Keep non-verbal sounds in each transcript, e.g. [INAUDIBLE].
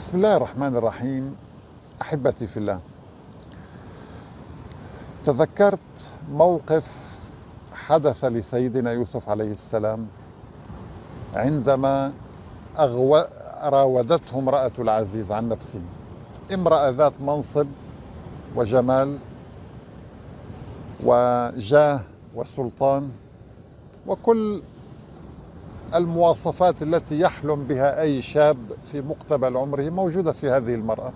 بسم الله الرحمن الرحيم. أحبتي في الله تذكرت موقف حدث لسيدنا يوسف عليه السلام عندما أغو... راودته امرأة العزيز عن نفسه. امرأة ذات منصب وجمال وجاه وسلطان وكل المواصفات التي يحلم بها أي شاب في مقتبل عمره موجودة في هذه المرأة.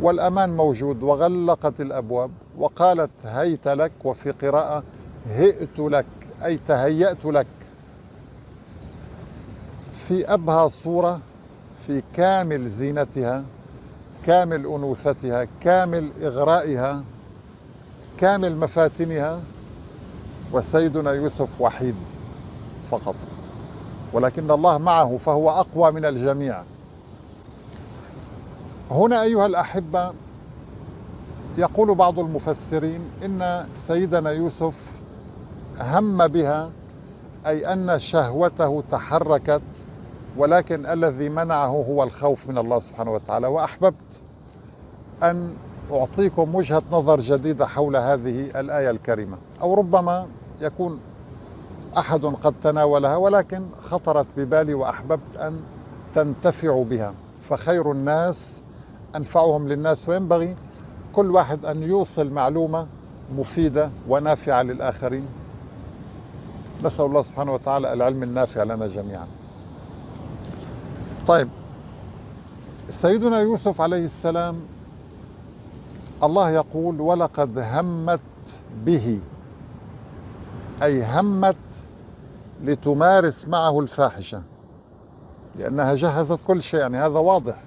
والأمان موجود وغلقت الأبواب وقالت هيت لك وفي قراءة هئت لك أي تهيأت لك. في أبهى صورة في كامل زينتها كامل أنوثتها كامل إغرائها كامل مفاتنها وسيدنا يوسف وحيد فقط. ولكن الله معه فهو أقوى من الجميع. هنا أيها الأحبة يقول بعض المفسرين إن سيدنا يوسف هم بها أي أن شهوته تحركت ولكن الذي منعه هو الخوف من الله سبحانه وتعالى. وأحببت أن أعطيكم وجهة نظر جديدة حول هذه الآية الكريمة. أو ربما يكون أحد قد تناولها ولكن خطرت ببالي وأحببت أن تنتفعوا بها. فخير الناس أنفعهم للناس وينبغي كل واحد أن يوصل معلومة مفيدة ونافعة للآخرين. نسأل الله سبحانه وتعالى العلم النافع لنا جميعا. طيب سيدنا يوسف عليه السلام الله يقول ولقد همت به أي همت لتمارس معه الفاحشة لأنها جهزت كل شيء يعني هذا واضح.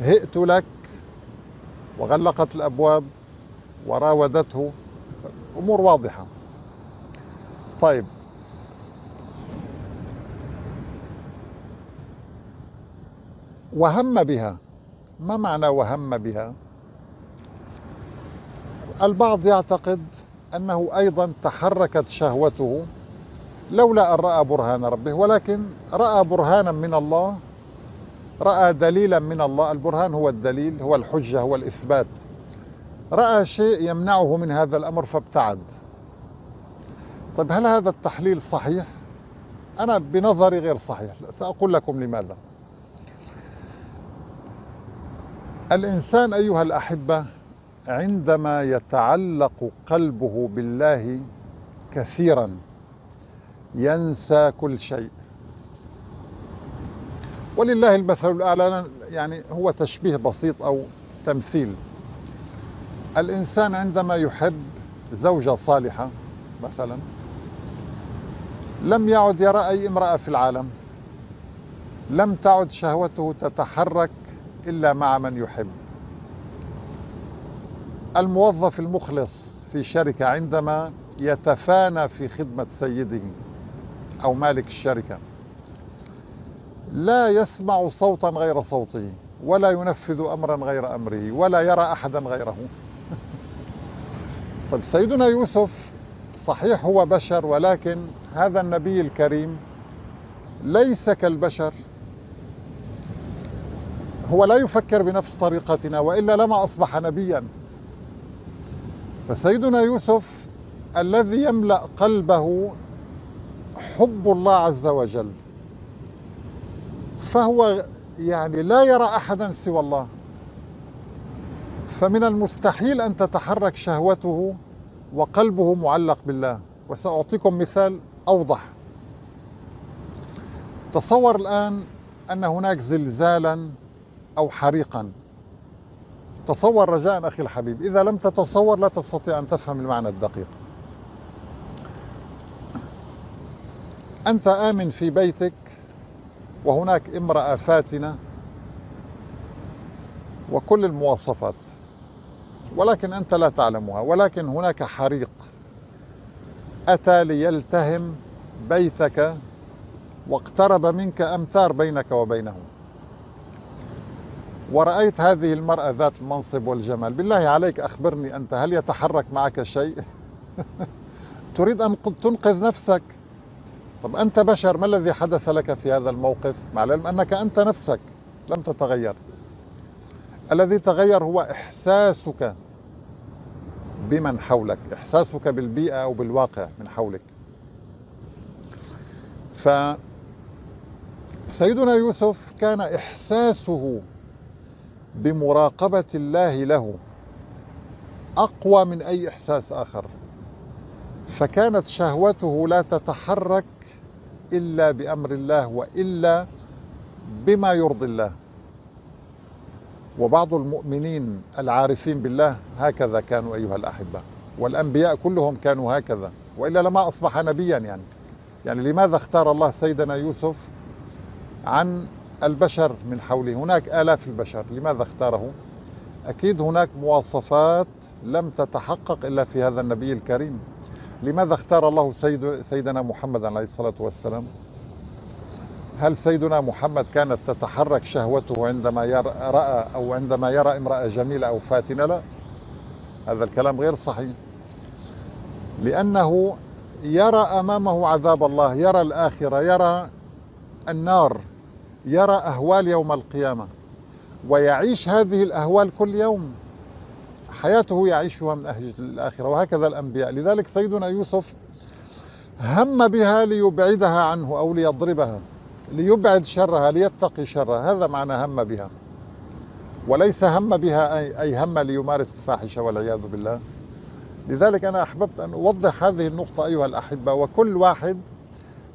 هئت لك وغلقت الأبواب وراودته. أمور واضحة. طيب. وهم بها. ما معنى وهم بها؟ البعض يعتقد أنه أيضا تحركت شهوته لولا أن رأى برهان ربه ولكن رأى برهانا من الله رأى دليلا من الله. البرهان هو الدليل هو الحجة هو الإثبات. رأى شيء يمنعه من هذا الأمر فابتعد. طيب هل هذا التحليل صحيح؟ أنا بنظري غير صحيح. سأقول لكم لماذا. الإنسان أيها الأحبة عندما يتعلق قلبه بالله كثيرا ينسى كل شيء. ولله المثل الأعلى يعني هو تشبيه بسيط أو تمثيل. الإنسان عندما يحب زوجة صالحة مثلا لم يعد يرى أي امرأة في العالم لم تعد شهوته تتحرك إلا مع من يحب. الموظف المخلص في شركة عندما يتفانى في خدمة سيده أو مالك الشركة. لا يسمع صوتا غير صوته ولا ينفذ أمرا غير أمره ولا يرى أحدا غيره. [LAUGHS] طيب سيدنا يوسف صحيح هو بشر ولكن هذا النبي الكريم ليس كالبشر. هو لا يفكر بنفس طريقتنا وإلا لما أصبح نبيا. فسيدنا يوسف الذي يملأ قلبه حب الله عز وجل فهو يعني لا يرى أحدا سوى الله. فمن المستحيل أن تتحرك شهوته وقلبه معلق بالله. وسأعطيكم مثال أوضح. تصور الآن أن هناك زلزالا أو حريقا. تصور رجاء أخي الحبيب. إذا لم تتصور لا تستطيع أن تفهم المعنى الدقيق. أنت آمن في بيتك وهناك امرأة فاتنة وكل المواصفات ولكن أنت لا تعلمها ولكن هناك حريق. أتى ليلتهم بيتك واقترب منك أمتار بينك وبينه ورأيت هذه المرأة ذات المنصب والجمال. بالله عليك أخبرني أنت هل يتحرك معك شيء؟ [LAUGHS] تريد أن تنقذ نفسك؟ طب أنت بشر ما الذي حدث لك في هذا الموقف؟ مع العلم أنك أنت نفسك لم تتغير. الذي تغير هو إحساسك بمن حولك إحساسك بالبيئة أو بالواقع من حولك. فسيدنا يوسف كان إحساسه بمراقبة الله له أقوى من أي إحساس آخر. فكانت شهوته لا تتحرك إلا بأمر الله وإلا بما يرضي الله. وبعض المؤمنين العارفين بالله هكذا كانوا أيها الأحبة والأنبياء كلهم كانوا هكذا وإلا لما أصبح نبيا يعني. يعني لماذا اختار الله سيدنا يوسف عن البشر من حوله هناك آلاف البشر لماذا اختاره؟ أكيد هناك مواصفات لم تتحقق إلا في هذا النبي الكريم. لماذا اختار الله سيد سيدنا محمد عليه الصلاة والسلام؟ هل سيدنا محمد كانت تتحرك شهوته عندما رأى أو عندما يرى امرأة جميلة أو فاتنة؟ لا. هذا الكلام غير صحيح. لأنه يرى أمامه عذاب الله يرى الآخرة يرى النار. يرى أهوال يوم القيامة ويعيش هذه الأهوال كل يوم. حياته يعيشها من أهل الآخرة وهكذا الأنبياء. لذلك سيدنا يوسف هم بها ليبعدها عنه أو ليضربها ليبعد شرها ليتقي شرها. هذا معنى هم بها. وليس هم بها أي, هم ليمارس الفاحشة والعياذ بالله. لذلك أنا أحببت أن أوضح هذه النقطة أيها الأحبة. وكل واحد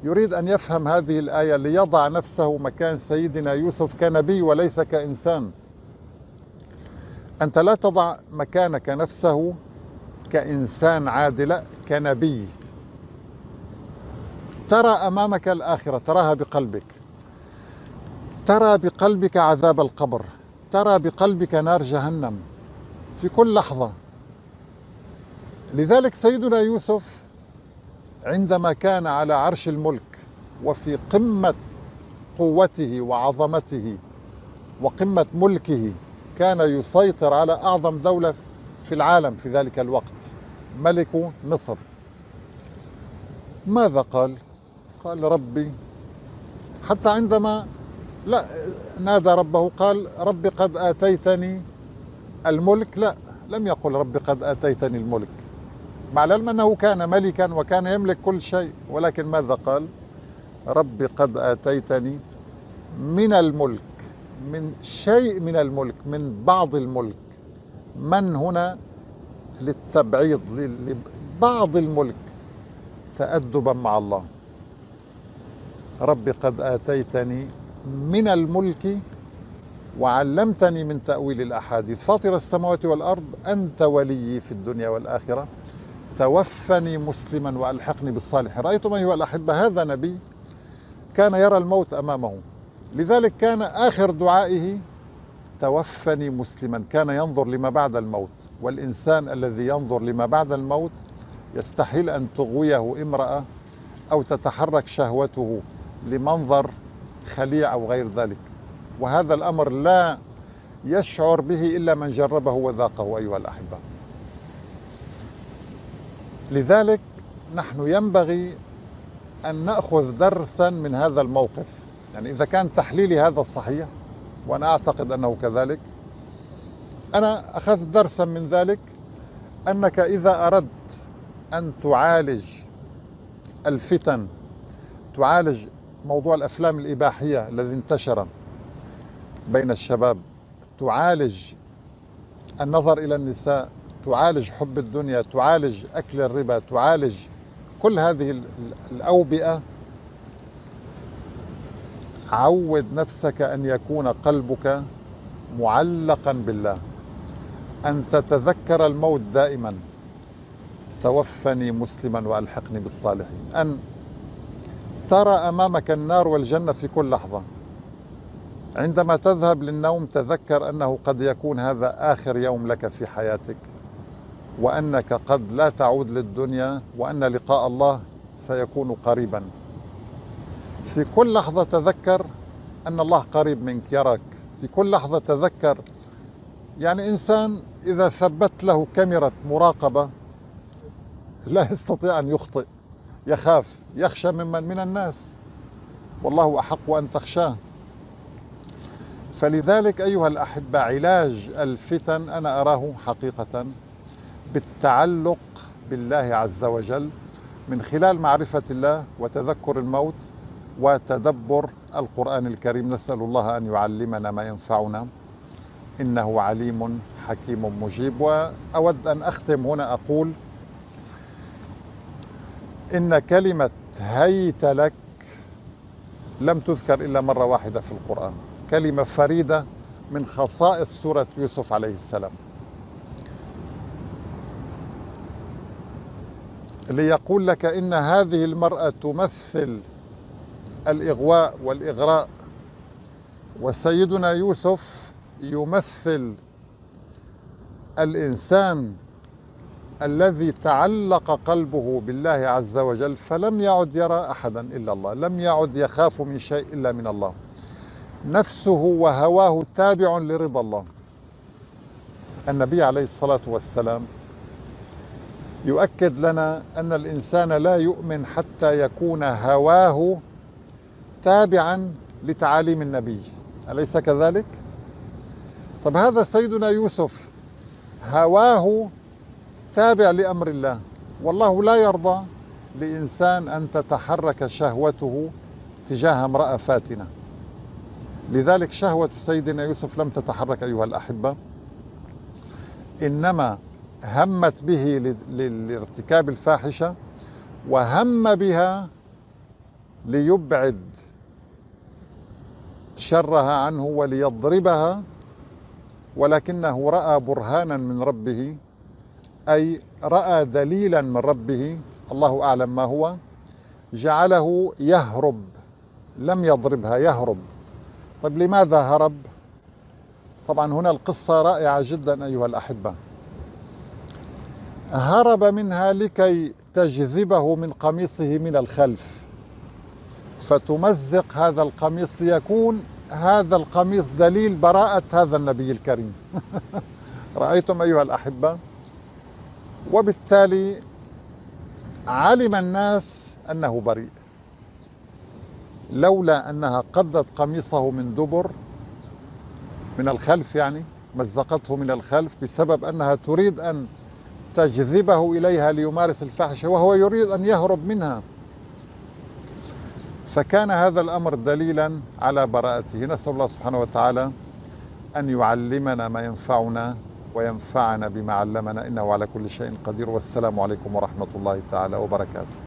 يريد أن يفهم هذه الآية ليضع نفسه مكان سيدنا يوسف كنبي وليس كإنسان. أنت لا تضع مكانك نفسه كإنسان عادل كنبي. ترى أمامك الآخرة تراها بقلبك. ترى بقلبك عذاب القبر. ترى بقلبك نار جهنم. في كل لحظة. لذلك سيدنا يوسف عندما كان على عرش الملك وفي قمة قوته وعظمته وقمة ملكه كان يسيطر على أعظم دولة في العالم في ذلك الوقت ملك مصر. ماذا قال؟ قال ربي حتى عندما لا نادى ربه قال ربي قد آتيتني الملك. لا لم يقل ربي قد آتيتني الملك. مع العلم أنه كان ملكا وكان يملك كل شيء ولكن ماذا قال؟ ربي قد آتيتني من الملك من شيء من الملك من بعض الملك. من هنا؟ للتبعيض لبعض الملك تأدبا مع الله. رب قد آتيتني من الملك وعلمتني من تأويل الأحاديث. فاطر السماوات والأرض أنت ولي في الدنيا والآخرة. توفني مسلما وألحقني بالصالحين رأيتم أيها الأحبة هذا نبي كان يرى الموت أمامه. لذلك كان آخر دعائه توفني مسلما. كان ينظر لما بعد الموت. والإنسان الذي ينظر لما بعد الموت يستحيل أن تغويه امرأة أو تتحرك شهوته لمنظر خليع أو غير ذلك. وهذا الأمر لا يشعر به إلا من جربه وذاقه أيها الأحبة. لذلك نحن ينبغي أن نأخذ درسا من هذا الموقف. يعني إذا كان تحليلي هذا صحيح وأنا أعتقد أنه كذلك أنا أخذت درسا من ذلك أنك إذا أردت أن تعالج الفتن تعالج موضوع الأفلام الإباحية الذي انتشر بين الشباب تعالج النظر إلى النساء تعالج حب الدنيا تعالج أكل الربا تعالج كل هذه الأوبئة. عود نفسك أن يكون قلبك معلقا بالله. أن تتذكر الموت دائما. توفني مسلما وألحقني بالصالحين. أن ترى أمامك النار والجنة في كل لحظة. عندما تذهب للنوم تذكر أنه قد يكون هذا آخر يوم لك في حياتك. وأنك قد لا تعود للدنيا وأن لقاء الله سيكون قريبا. في كل لحظة تذكر أن الله قريب منك يراك في كل لحظة تذكر يعني إنسان إذا ثبت له كاميرا مراقبة لا يستطيع أن يخطئ يخاف يخشى ممن؟ من الناس. والله أحق أن تخشاه. فلذلك أيها الأحبة علاج الفتن أنا أراه حقيقة. بالتعلق بالله عز وجل من خلال معرفة الله وتذكر الموت وتدبر القرآن الكريم. نسأل الله أن يعلمنا ما ينفعنا. إنه عليم حكيم مجيب. وأود أن أختم هنا أقول إن كلمة هيت لك لم تذكر إلا مرة واحدة في القرآن. كلمة فريدة من خصائص سورة يوسف عليه السلام. ليقول لك إن هذه المرأة تمثل الإغواء والإغراء وسيدنا يوسف يمثل الإنسان الذي تعلق قلبه بالله عز وجل فلم يعد يرى أحدا إلا الله لم يعد يخاف من شيء إلا من الله. نفسه وهواه تابع لرضا الله. النبي عليه الصلاة والسلام يؤكد لنا أن الإنسان لا يؤمن حتى يكون هواه تابعا لتعاليم النبي. أليس كذلك؟ طب هذا سيدنا يوسف هواه تابع لأمر الله. والله لا يرضى لإنسان أن تتحرك شهوته تجاه امرأة فاتنة. لذلك شهوة سيدنا يوسف لم تتحرك أيها الأحبة. إنما همت به لارتكاب الفاحشة وهم بها ليبعد شرها عنه وليضربها ولكنه رأى برهانا من ربه أي رأى دليلا من ربه الله أعلم ما هو جعله يهرب لم يضربها يهرب. طيب لماذا هرب؟ طبعا هنا القصة رائعة جدا أيها الأحبة. هرب منها لكي تجذبه من قميصه من الخلف. فتمزق هذا القميص ليكون هذا القميص دليل براءة هذا النبي الكريم. [LAUGHS] رأيتم أيها الأحبة؟ وبالتالي علم الناس أنه بريء. لولا أنها قدت قميصه من دبر من الخلف يعني مزقته من الخلف بسبب أنها تريد أن تجذبه إليها ليمارس الفحشة وهو يريد أن يهرب منها. فكان هذا الأمر دليلا على براءته. نسأل الله سبحانه وتعالى أن يعلمنا ما ينفعنا وينفعنا بما علمنا إنه على كل شيء قدير. والسلام عليكم ورحمة الله تعالى وبركاته.